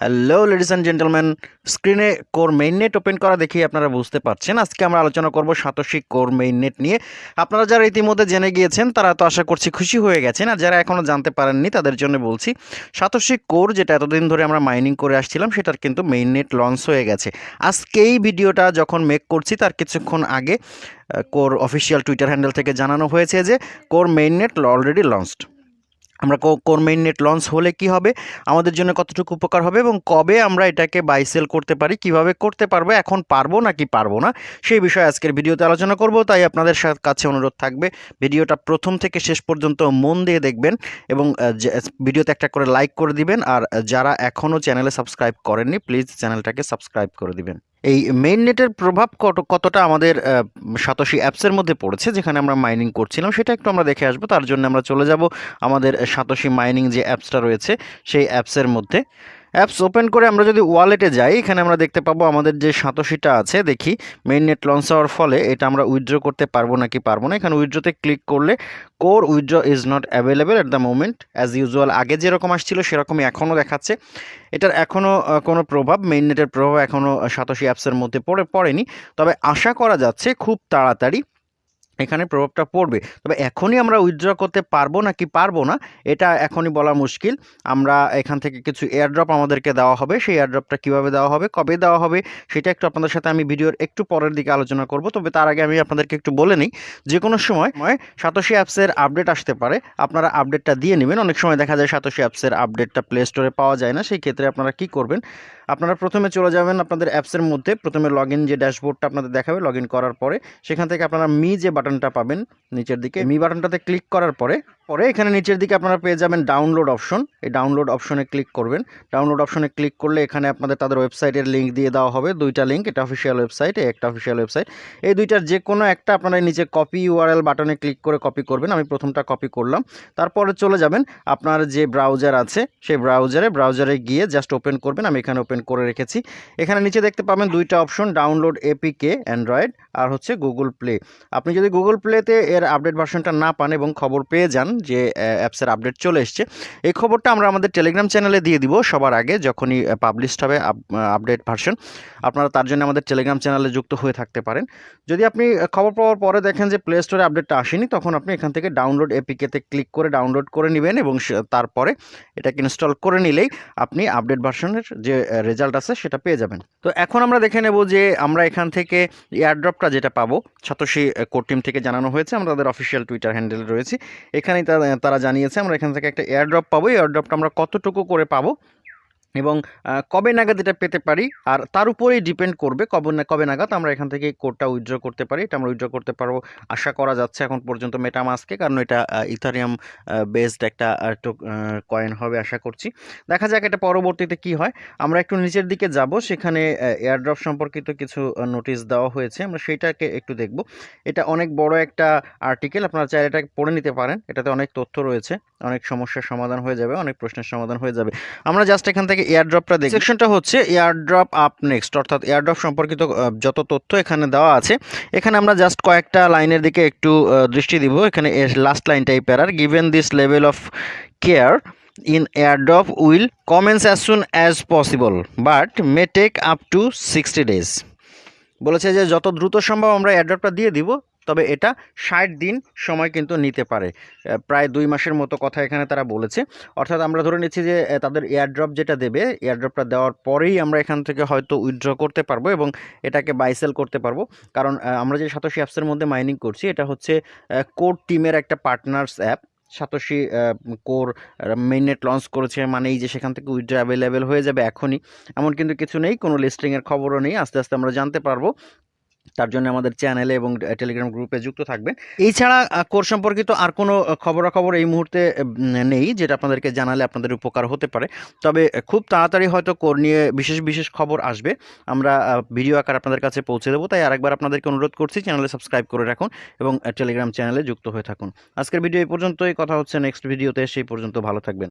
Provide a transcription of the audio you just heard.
Hello ladies and gentleman স্ক্রিনে core main net open করা দেখেই আপনারা বুঝতে পারছেন। আজকে আমরা আলোচনা করব সাতোশি কোর মেইন নেট নিয়ে। আপনারা যারা ইতিমধ্যে জেনে গিয়েছেন, তারা তো আশা করছি খুশি হয়ে গেছেন। আর যারা এখনও জানতে পারেননি, তাদের জন্য বলছি, সাতোশি কোর যেটা এতদিন ধরে আমরা মাইনিং করে আসছিলাম, সেটার কিন্তু মেইন নেট লঞ্চ হয়ে গেছে। আজকে এই ভিডিওটা যখন মেক করছি, তার কিছুক্ষণ আগে কোর অফিসিয়াল টুইটার হ্যান্ডেল থেকে জানানো হয়েছে যে core main net already launched আমরা কোর মেইন নেট লঞ্চ হলে কি হবে? আমাদের জন্য কতটুকু উপকার হবে এবং কবে আমরা এটাকে বাই সেল করতে পারি, কীভাবে করতে পারব, এখন পারব নাকি পারব না, সেই বিষয়ে আজকের ভিডিওতে আলোচনা করব। তাই আপনাদের কাছে অনুরোধ থাকবে, ভিডিওটা প্রথম থেকে শেষ পর্যন্ত মন দিয়ে দেখবেন এবং ভিডিওতে একটা করে লাইক করে দিবেন। আর যারা এখনও চ্যানেলে সাবস্ক্রাইব করেননি প্লিজ চ্যানেলটাকে সাবস্ক্রাইব করে দিবেন। এই মেইন নেটের প্রভাব কত, কতটা আমাদের সাতোশি অ্যাপসের মধ্যে পড়েছে, যেখানে আমরা মাইনিং করছিলাম, সেটা একটু আমরা দেখে আসব। তার জন্য আমরা চলে যাব আমাদের সাতোশি মাইনিং যে অ্যাপসটা রয়েছে, সেই অ্যাপসের মধ্যে। অ্যাপস ওপেন করে আমরা যদি ওয়ালেটে যাই, এখানে আমরা দেখতে পাবো আমাদের যে সাতোশিটা আছে, দেখি মেইন নেট লঞ্চ হওয়ার ফলে এটা আমরা উইথড্র করতে পারব নাকি পারব না। এখানে উইথড্রতে ক্লিক করলে Core withdraw is not available at the moment as usual আগে যেরকম আসছিল সেরকমই এখনও দেখাচ্ছে। এটার এখনও কোনো প্রভাব মেইন নেটের প্রভাব এখনও সাতোশি অ্যাপসের মধ্যে পড়ে, পড়েনি। তবে আশা করা যাচ্ছে খুব তাড়াতাড়ি এখানে প্রভাবটা পড়বে। তবে এখনই আমরা উইথড্র করতে পারব না কি পারব না, এটা এখনই বলা মুশকিল। আমরা এখান থেকে কিছু এয়ারড্রপ আমাদেরকে দেওয়া হবে। সেই এয়ারড্রপটা কীভাবে দেওয়া হবে, কবে দেওয়া হবে, সেটা একটু আপনাদের সাথে আমি ভিডিওর একটু পরের দিকে আলোচনা করব। তবে তার আগে আমি আপনাদেরকে একটু বলে নিই, যে কোনো সময় সাতোশি অ্যাপসের আপডেট আসতে পারে। আপনারা আপডেটটা দিয়ে নেবেন। অনেক সময় দেখা যায় সাতোশি অ্যাপসের আপডেটটা প্লে স্টোরে পাওয়া যায় না। সেই ক্ষেত্রে আপনারা কি করবেন আপনারা প্রথমে চলে যাবেন আপনাদের অ্যাপসের মধ্যে। প্রথমে লগ যে ড্যাশবোর্ডটা আপনাদের দেখাবে লগ করার পরে সেখান থেকে আপনারা মি যে বাটনটা পাবেন, নিচের দিকে। মি বাটনটাতে ক্লিক করার পরে পরে এখানে নিচের দিকে আপনারা পেয়ে যাবেন ডাউনলোড অপশন এই ডাউনলোড অপশনে ক্লিক করবেন। ডাউনলোড অপশনে ক্লিক করলে এখানে আপনাদের তাদের ওয়েবসাইটের লিঙ্ক দিয়ে দেওয়া হবে। দুইটা লিঙ্ক এটা অফিসিয়াল ওয়েবসাইট একটা অফিসিয়াল ওয়েবসাইট এই দুইটার যে কোনো একটা আপনারা নিচে কপি ইউআরএল বাটনে ক্লিক করে কপি করবেন। আমি প্রথমটা কপি করলাম। তারপরে চলে যাবেন আপনার যে ব্রাউজার আছে, সেই ব্রাউজারে ব্রাউজারে গিয়ে জাস্ট ওপেন করবেন। আমি এখানে ওপেন করে রেখেছি। এখানে নিচে দেখতে পাবেন দুইটা অপশন ডাউনলোড এপিকে অ্যান্ড্রয়েড আর হচ্ছে গুগল প্লে আপনি যদি গুগল প্লেতে এর আপডেট ভার্সনটা না পান এবং খবর পেয়ে যান যে অ্যাপসের আপডেট চলে এসছে। এই খবরটা আমরা আমাদের টেলিগ্রাম চ্যানেলে দিয়ে দিব সবার আগে যখনই পাবলিশড হবে আপডেট ভার্সন আপনারা তার জন্য আমাদের টেলিগ্রাম চ্যানেলে যুক্ত হয়ে থাকতে পারেন। যদি আপনি খবর পাওয়ার পরে দেখেন যে প্লে স্টোরে আপডেটটা আসেনি, তখন আপনি এখান থেকে ডাউনলোড এপিকেতে ক্লিক করে ডাউনলোড করে নেবেন এবং তারপরে এটাকে ইনস্টল করে নিলেই আপনি আপডেট ভার্সনের যে রেজাল্ট আছে সেটা পেয়ে যাবেন। তো এখন আমরা দেখে নেব যে, আমরা এখান থেকে এয়ারড্রপটা যেটা পাবো, সাতোশি কোর টিম থেকে জানানো হয়েছে। আমরা তাদের অফিসিয়াল টুইটার হ্যান্ডেল রয়েছি। এখানেই তারা- জানিয়েছে। আমরা এখান থেকে একটা এয়ারড্রপ পাবো। এয়ারড্রপটা আমরা কতটুকু করে পাবো? এবং কবে নাগাদ এটা পেতে পারি আর তার উপরেই ডিপেন্ড করবে কবে না, কবে নাগাদ আমরা এখান থেকে কোডটা উইথড্র করতে পারি। এটা আমরা উইথড্র করতে পারব। আশা করা যাচ্ছে এখন পর্যন্ত মেটামাসকে কারণ এটা ইথারিয়াম বেসড একটা কয়েন হবে আশা করছি। দেখা যাক এটা পরবর্তীতে কি হয়। আমরা একটু নিচের দিকে যাব। সেখানে এয়ারড্রপ সম্পর্কিত কিছু নোটিশ দেওয়া হয়েছে। আমরা সেইটাকে একটু দেখব। এটা অনেক বড় একটা আর্টিকেল আপনারা চাইলে এটা পড়ে নিতে পারেন। এটাতে অনেক তথ্য রয়েছে। অনেক সমস্যার সমাধান হয়ে যাবে, অনেক প্রশ্নের সমাধান হয়ে যাবে। আমরা জাস্ট এখান থেকে এয়ারড্রপটা দেখি সেকশনটা হচ্ছে এয়ারড্রপ আপ নেক্সট অর্থাৎ এয়ারড্রপ সম্পর্কিত যত তথ্য এখানে দেওয়া আছে। এখানে আমরা জাস্ট কয়েকটা লাইনের দিকে একটু দৃষ্টি দিব। এখানে লাস্ট লাইনটাই প্যারার given this level of care in airdrop will commence as soon as possible but may take up to sixty days বলেছে যে যত দ্রুত সম্ভব আমরা এয়ারড্রপটা দিয়ে দিব তবে এটা ষাট দিন সময় কিন্তু নিতে পারে। প্রায় দুই মাসের মতো কথা এখানে তারা বলেছে। অর্থাৎ আমরা ধরে নিচ্ছি যে তাদের এয়ারড্রপ যেটা দেবে এয়ারড্রপটা দেওয়ার পরেই আমরা এখান থেকে হয়তো উইথড্র করতে পারব এবং এটাকে বাইসেল করতে পারব। কারণ আমরা যে সাতোশি অ্যাপসের মধ্যে মাইনিং করছি, এটা হচ্ছে কোর টিমের একটা partners app Satoshi Core mainnet launch করেছে মানেই যে সেখান থেকে উইথড্র অ্যাভেলেবেল হয়ে যাবে এখনই। এমন কিন্তু কিছু নেই, কোনো লিস্টিংয়ের খবরও নেই। আস্তে আস্তে আমরা জানতে পারব তার জন্য আমাদের চ্যানেলে এবং টেলিগ্রাম গ্রুপে যুক্ত থাকবেন। এছাড়া কোর সম্পর্কিত আর কোনো খবরাখবর এই মুহূর্তে নেই, যেটা আপনাদেরকে জানালে আপনাদের উপকার হতে পারে। তবে খুব তাড়াতাড়ি হয়তো কোর নিয়ে বিশেষ বিশেষ খবর আসবে। আমরা ভিডিও আকার আপনাদের কাছে পৌঁছে দেবো। তাই আরেকবার আপনাদেরকে অনুরোধ করছি চ্যানেলে সাবস্ক্রাইব করে রাখুন এবং টেলিগ্রাম চ্যানেলে যুক্ত হয়ে থাকুন। আজকের ভিডিও এই পর্যন্তই। কথা হচ্ছে নেক্সট ভিডিওতে। সেই পর্যন্ত ভালো থাকবেন।